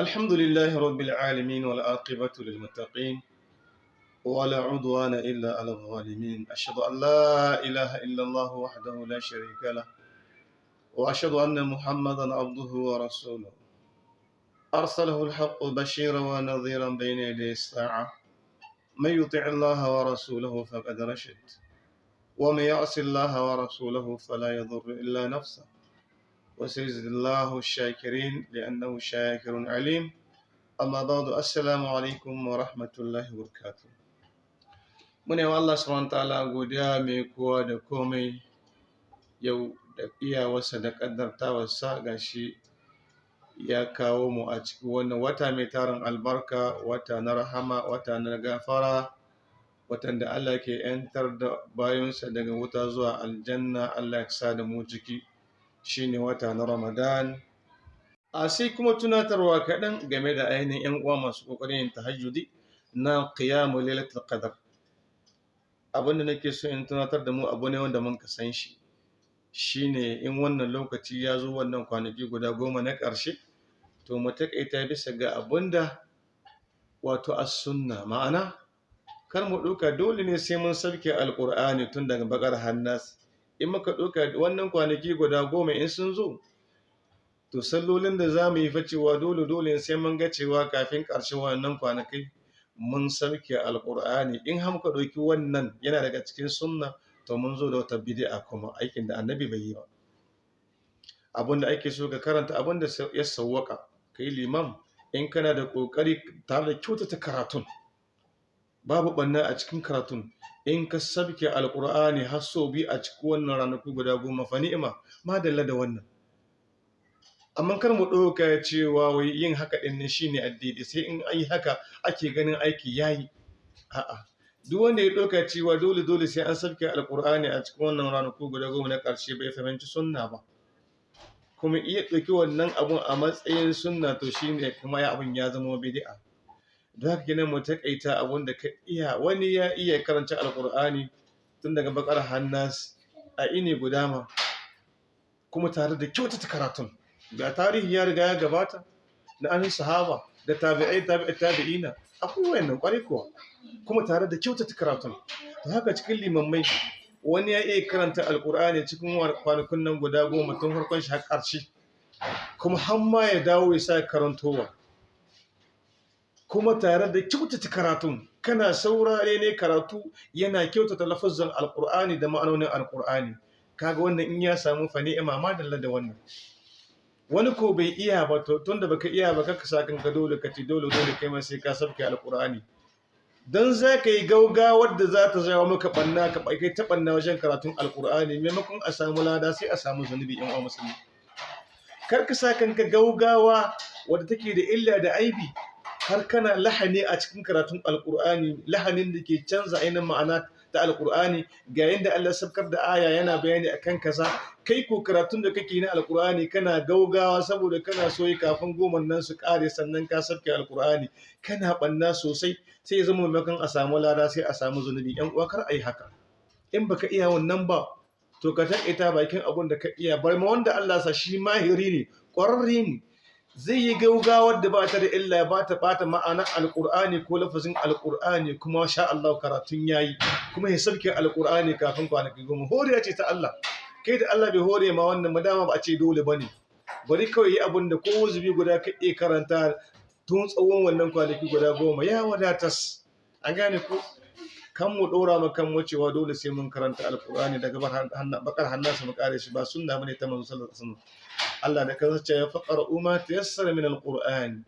الحمد لله رب العالمين والعاقبة للمتقين ولا عدوان إلا على الظالمين. أشهد أن لا إله إلا الله وحده لا شريك له وأشهد أن محمدا عبده ورسوله. أرسله الحق بشيرا ونذيرا بين يدي الساعة. من يطع الله ورسوله فقد رشد. ومن يعص الله ورسوله فلا يضر إلا نفسه. وسيجزي الله الشاكرين لأنه شاكر عليم أما بعد السلام عليكم ورحمة الله وبركاته mune wa Allah subhanahu ta'ala godiya mai kowa da komai yau da iyawarsa da ƙaddartawarsa gashi ya kawo mu a cikin wannan wata mai tarin albarka wata na rahama wata na gafara watan da Allah ke ‘yantar da bayansa daga wuta zuwa aljanna Allah ya sa da mu ciki shine wata na Ramadan. A sai kuma tunatarwa kaɗan game da ainihin ‘yan uwa masu ƙoƙarin yin tahajjudi na qiyamul lailatul qadr. Abin da nake so in tunatar da mu abu ne wanda mun san shi shine in wannan lokaci ya zo wannan kwanaki guda goma na ƙarshe to mu taƙaita bisa ga abin da wato as-sunna. Ma'ana kar mu ɗauka dole ne sai mun sauke alƙur'ani tun daga bakar hannas in muka ɗauka wannan kwanaki guda goma in sun zo to sallolin da za mu yi fa cewa dole dole sai mun ga cewa kafin ƙarshen wannan kwanakai mun sauke alƙur'ani in har muka ɗauki wannan yana daga cikin sunna to mun zo da wata bid'a kuma aikin da annabi bai yi ba. Abin da ake so ka karanta abin da ya sawwaka kai limam in kana da ƙoƙari tare da kyautata karatun babu ɓanna a cikin karatun. In ka sabke alƙur'ani har sau biyu a cikin wannan ranaku guda goma fa ni'ima madalla da wannan. Amma kar mu ɗauka cewa wai yin haka ɗin ne shine addini sai in an yi haka ake ganin aiki yayi. A'a duk wanda ya ɗauka cewa dole dole sai an sabke alƙur'ani a cikin wannan ranaku guda goma na ƙarshe bai fahimci sunna ba. Kuma iya ɗauki wannan abun a matsayin sunna to shine kuma ya abun ya zama bid'a. Don haka kenan mu taƙaita abun da ka iya. Wani ya iya karanta alƙur'ani tun daga bakar hannas a ini guda ma kuma tare da kyautata karatun. Ga tarihi ya riga ya gabata na an sahaba da tabi'ai tabi'i tabi'ina akwai wayannan ƙwarai kuwa kuma tare da kyautata karatun. To haka cikin limammai wani ya iya karanta alkur'ani cikin kwanakun nan guda goma tun farkon shi har ƙarshe kuma har ma ya dawo ya sa karantowa. Kuma tare da kyautata karatun. Kana saurare ne karatu yana kyautata lafazan alkur'ani da ma'anonin alkur'ani kaga wannan in ya samu fa ni'ima ma dalla da wannan. Wani ko bai iya ba to tunda baka iya ba kaka sa kanka dole ka ci dole dole kai ma sai ka sabke alkur'ani dan za ka yi gaugawar da za ta jawo maka banna ka kai ta banna wajen karatun alkur'ani maimakon a samu lada sai a samu zunubi yan uwa musulmi. Kar ka gaugawa wadda take da illa da aibi. Har kana lahani a cikin karatun alkur'ani lahanin da ke canza ainihin ma'ana ta alkur'ani ga yadda Allah sabkar da aya yana bayani akan kaza. Kai ko karatun da kake na alkur'ani kana gaugawa saboda kana so yi kafin goma nan su kare sannan ka sabke alkur'ani kana banna sosai sai ya zama maimakon a samu lada sai a samu zunubi. Yan uwa kar a yi haka. In baka iya wannan ba to ka taƙaita bakin abun da ka iya. Bar ma wanda Allah sa shi mahiri ne ƙwararre ne. Zai yi gaugawar da ba ta da illa ba ta bata ma'anar alƙur'ani ko lafazin alƙur'ani kuma sha Allah karatun yayi kuma ya sauke alƙur'ani kafin kwanaki goma. Horiya ce ta Allah. Kai da Allah bai hore ma wannan madama ba a ce dole ba ne bari kawai yi abin da ko zubi guda ka iya karanta tun tsawon wannan kwanaki guda goma. Ya wadatas. An gane ko kan mu ɗora ma kan mu cewa dole sai mun karanta alƙur'ani daga bakar hannasa mu kare shi ba sunna ba ne ta manzo sallallahu alaihi wasallam. Allah da kansa ce ya faƙara umma ta yassara min alƙur'ani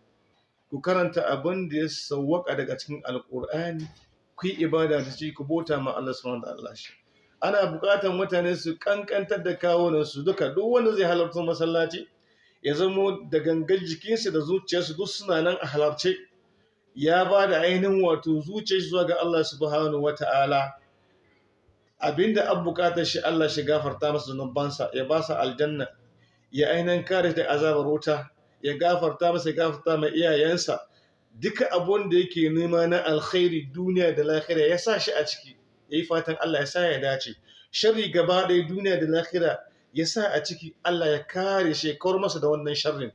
ku karanta abin da ya sawwaka daga cikin alƙur'ani ku yi ibada da shi ku bota ma Allah subhanahu wa ta'ala shi. Ana buƙatar mutane su kankantar da kawunan su duka duk wanda zai halarta masallaci ya zamo da gangan jikinsa da zuciyarsu duk suna nan a halarce. Ya ba da ainihin wato zuciyar zuwa ga Allah subhanahu wa ta'ala. Abinda an buƙatar shi Allah shi gafarta masa zunubansa ya ba sa aljanna. Ya ainihin kare da azabar wuta ya gafarta masa gafarta mai iyayensa. Duka abun da yake nema na alkhairi duniya da lahira ya sa shi a ciki. Ya yi fatan Allah ya sa ya dace. Sharri gaba ɗaya duniya da lahira ya sa a ciki Allah ya kare shi ya kawar masa da wannan sharrin.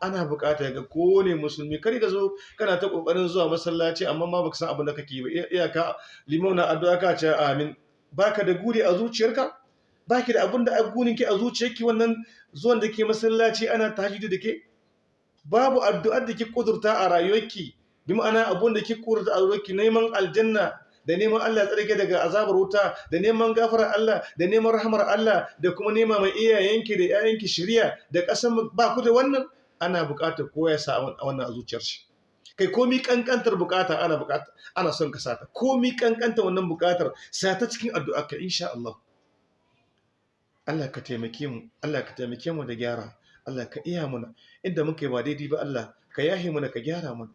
Ana buƙata ga kowane musulmi kar ka zo kana ta ƙoƙarin zuwa masallaci amma ma baka san abin da kake ba. Iyaka limam na addu'a ka ce amin. Baka da guri a zuciyarka? Baki da abin da a gurin ki a zuciyarki wannan zuwan da ke masallaci ana tahajjudi da ke? Babu addu'ar da ke kudurta a rayuwarki. Bi ma'ana abun da ke kudurta a rayuwarki neman aljanna da neman Allah tsarki daga azabar wuta da neman gafarar Allah da neman rahmar Allah da kuma nema mai iyayenki da ƴaƴanki shiriya da ƙasar ba ku da wannan? Ana buƙatar kowa ya sa wannan a zuciyar shi. Kai komi kankantar buƙata ana buƙata ana son ka sata komi kankanta wannan buƙatar sata cikin addu'a ka insha Allah Allah ka taimake mu Allah ka taimake mu da gyara. Allah ka iya muna. Inda muka yi ba daidai ba Allah ka yahe mana ka gyara mana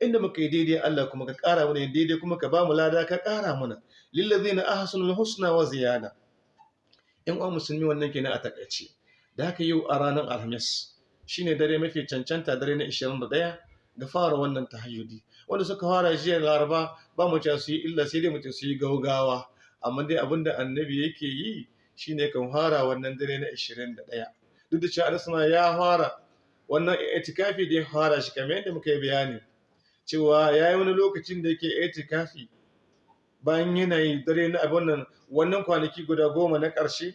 inda muka yi daidai Allah kuma ka ƙara mana daidai kuma ka ba mu lada ka ƙara mana lillazina ahsanul husna wa ziyada. In uwa musulmi wannan kenan a taƙaice. Da haka yau a ranar alhamis shine dare mafi cancanta dare na 21 ga fara wannan tahajjudi. Wanda suka fara jiya laraba ba mu su yi illa sai dai mutum su yi gaugawa. Amma dai abin da annabi yake yi shine kan fara wannan dare na 21 duk da cewa alisama ya fara wannan itikafi da ya fara shi kamar yadda muka yi bayani cewa ya yi wani lokacin da yake itikafi bayan yanayi dare na abin nan wannan kwanaki guda goma na ƙarshe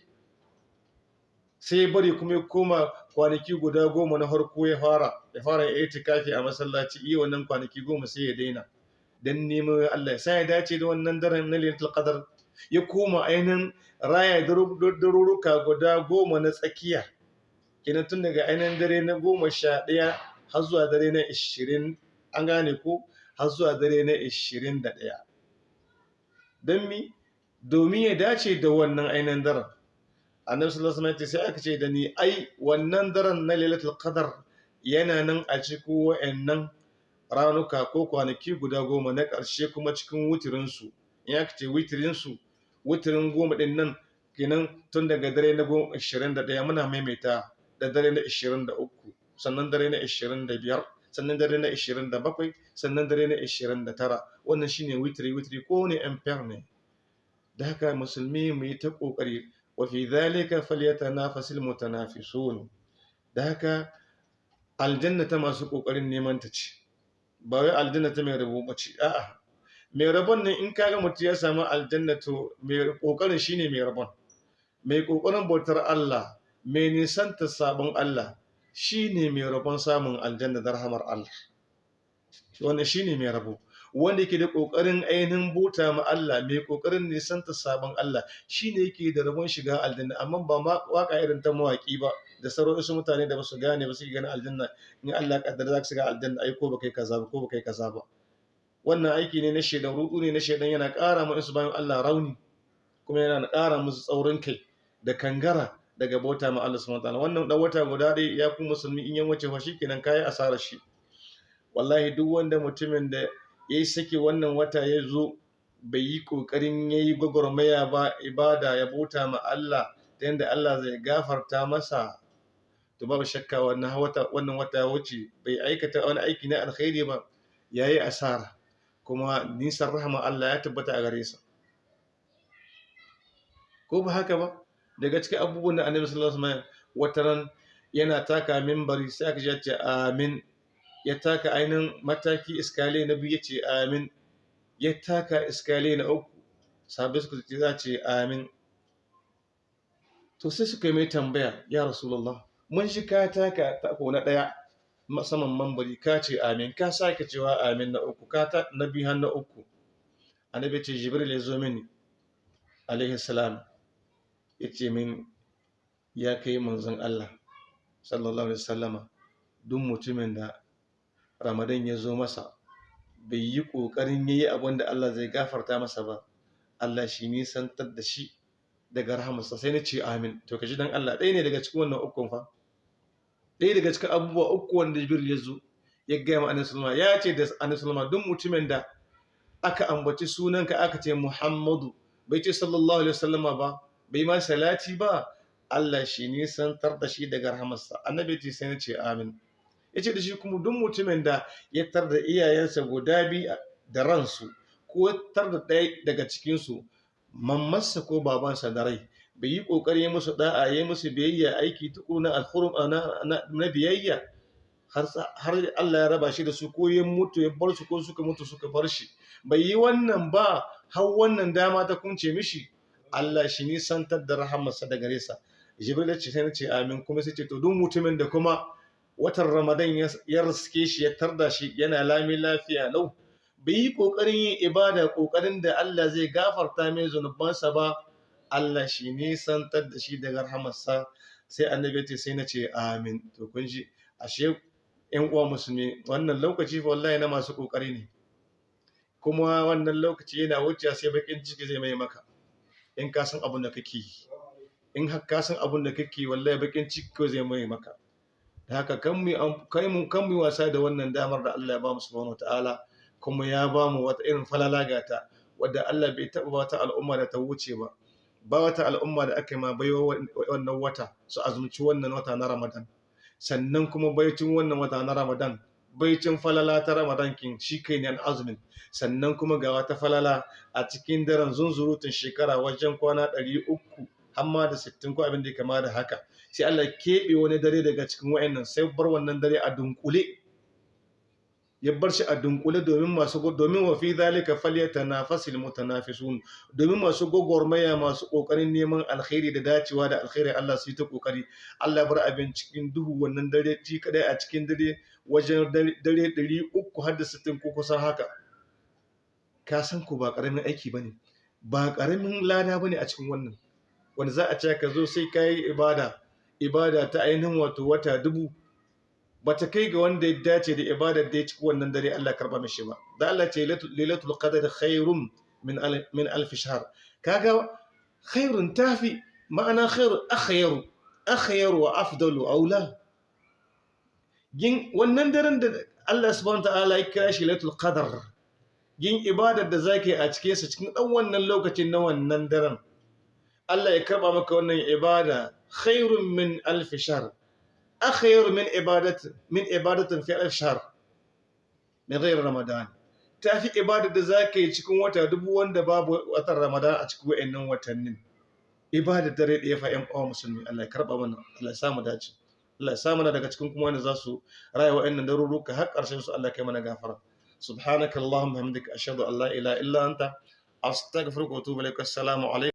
sai bari kuma ya koma kwanaki guda goma na harko ya fara ya fara ya itikafi a masallaci iya wannan kwanaki goma sai ya daina. Dan neman Allah sai ya dace da wannan daren na lailatul qadar ya koma ainihin raya daruruka guda goma na tsakiya. Kenan tun daga ainihin dare na goma sha ɗaya har zuwa dare na ishirin an gane ko? Har zuwa dare na ishirin da ɗaya. Don mi? Domin ya dace da wannan ainihin daren. Annabi sallallahu alaihi wasallam sai aka ce da ni ai wannan daren na lailatul qadar yana nan a cikin wa'annan ranuka ko kwanaki guda goma na ƙarshe kuma cikin wutirin su in aka ce witirin su witirin goma ɗin nan kenan tun daga dare na goma ashirin da ɗaya muna maimaita da dare na ashirin da uku sannan dare na ashirin da biyar sannan dare na ashirin da bakwai sannan dare na ashirin da tara. Wannan shine witiri witiri ko ne amfer ne. Da haka musulmi mu yi ta ƙoƙari wa fi zalika falyatanafasil mutanafisun. Da haka aljanna ta masu ƙoƙarin neman ta ce ba wai aljanna ta mai rubuce a'a. Mai rabon nan in kaga mutum ya samu aljanna to mai ƙoƙarin shine mai rabon. Mai ƙoƙarin bautar Allah mai nisanta sabon Allah shine mai rabon samun aljanna da rahamar Allah. Wannan shine mai rabo. Wanda yake da ƙoƙarin ainihin buta ma Allah mai ƙoƙarin nisanta sabon Allah shine yake da rabon shiga aljanna. Amma ba ma waƙa irin ta mawaƙi ba da sauran wasu mutane da ba su gane ba su gane aljanna in Allah kaddara za ka shiga aljanna ai ko baka yi kaza ba ko baka yi kaza ba. Wannan aiki ne na shedan rudu ne na shedan yana ƙara ma su bayan Allah rauni kuma yana ƙara musu tsaurin kai da kangara daga bauta ma Allah subhanahu wataala wannan dan wata guda dai ya ku musulmi in yan wuce fa shikenan kai asarar shi. Wallahi duk wanda mutumin da ya yi sake wannan wata ya zo bai yi ƙoƙarin ya yi gwagwarmaya ba ibada ya bauta ma Allah ta yadda Allah zai gafarta masa to babu shakka wannan wata wannan wata wuce bai aikata wani aiki na alkhairi ba ya yi asara. Kuma nisan rahama Allah ya tabbata a gare sa. Ko ba haka ba? Daga cikin abubuwan da annabi sallallahu alaihi wasallam wataran yana taka minbari sai aka ce amin. Ya taka ainihin mataki iskale na biyu ya ce amin. Ya taka iskale na uku sabai suka ce za ce amin. To sai suka yi mai tambaya ya rasulullah mun shi ka taka tako na ɗaya? Saman mambari ka ce amin ka sake cewa amin na uku ka ta na biyu har na uku. Annabi ce jibril ya zo mini alaihi salam. Ya ce min ya kai manzon Allah sallallahu alaihi wasallama duk mutumin da ramadan ya zo masa bai yi ƙoƙarin ya yi abin da Allah zai gafarta masa ba Allah shi nisantar da shi daga rahamarsa. Sai na ce amin. To ka ji dan Allah ɗaya ne daga cikin wannan ukun fa. Ɗaya daga cikin abubuwa uku wanda Jibril ya zo ya gaya ma Annabi Sulma ya ce da Annabi Sulma duk mutumin da aka ambaci sunanka aka ce Muhammadu bai ce sallallahu alaihi wasallama ba bai ma salati ba Allah shi nisantar da shi daga rahamarsa. Annabi ce sai na ce amin. Ya ce da shi kuma duk mutumin da ya tar da iyayensa guda biyu da ransu ko ya tar da ɗaya daga cikinsu mammarsa ko babansa da rai bai yi ƙoƙari musu da'a ya musu biyayya aiki tuku na alhurum na biyayya har Allah ya raba shi da su ko ya mutu ya bar su ko suka mutu suka bar shi. Bai yi wannan ba har wannan dama ta kunce mishi Allah shi nisantar da rahamarsa da gare sa. Jibril ya ce sai ce amin. Kuma sai ce to duk mutumin da kuma watan Ramadan ya riske shi ya tarda shi yana lami lafiya lau. Bai yi ƙoƙarin yin ibada ƙoƙarin da Allah zai gafarta mai zunubansa ba Allah shi nisantar da shi daga rahamarsa. Sai annabi ce sai na ce amin. To kun ji ashe yan uwa musulmi wannan lokaci fa wallahi na masu ƙoƙari ne. Kuma wannan lokaci yana wuce sai bakin ciki zai mai maka. In ka san abin da kake in har ka san abin da kake wallahi bakin ciki zai mai maka. Da haka kan mu kai mu kan mu wasa da wannan damar da Allah ya ba mu subhanahu wataala kuma ya ba mu wata irin falala gata wadda Allah bai taɓa wata al'umma da ta wuce ba. Ba wata al'umma da aka yi ma baiwa wannan wata su azumci wannan wata na Ramadan. Sannan kuma baicin wannan wata na Ramadan baicin falala ta Ramadan kin shi kai ne azumin sannan kuma ga wata falala a cikin daren zunzurutun shekara wajen kwana ɗari uku hamma da sittin ko abin da ya kama da haka. Sai Allah keɓe wani dare daga cikin wa'annan sai bar wannan dare a dunkule ya bar shi a dunkule domin masu domin wa fi zalika falyatanafasil mutanafisun domin masu gogormaya masu ƙoƙarin neman alkhairi da dacewa da alkhairi Allah su yi ta ƙoƙari Allah bar abin cikin duhu wannan dare ci kadai a cikin dare wajen dare 300 har da 60 ko kusan haka. Ka san ku ba ƙaramin aiki ba ne ba ƙaramin lada ba ne a cikin wannan. Wanda za a ce ka zo sai kai ibada. Ibada ta ainihin wato wata dubu bata kai ga wanda ya dace da ibadar da ya ci wannan dare Allah karɓa mishi ba. Da Allah ce lailatul qadr khairum min min alf shahr. Kaga khairun tafi ma'ana khairu akhyaru akhyaru wa afdalu aula yin wannan daren da Allah subhanahu ta'ala ya kira shi lailatul qadr yin ibadar da zaki a cikin sa cikin dan wannan lokacin na wannan daren Allah ya karɓa maka wannan ibada khairun min alf shahr. أخير من عبادة من عبادة في الشهر من غير رمضان tafi ibada da za ka yi cikin wata dubu wanda babu watan ramadan a cikin wa'annan watannin ibada dare ɗaya fa ƴan uwa musulmi Allah ya karɓa mana Allah ya samu dace Allah ya samu na daga cikin kuma wanda za su raya wa'annan daruruka har ƙarshen su Allah kai mana gafara subhanaka allahumma hamdika ashhadu an la ilaha illa anta astaghfiruka wa atubu ilaik assalamu alaikum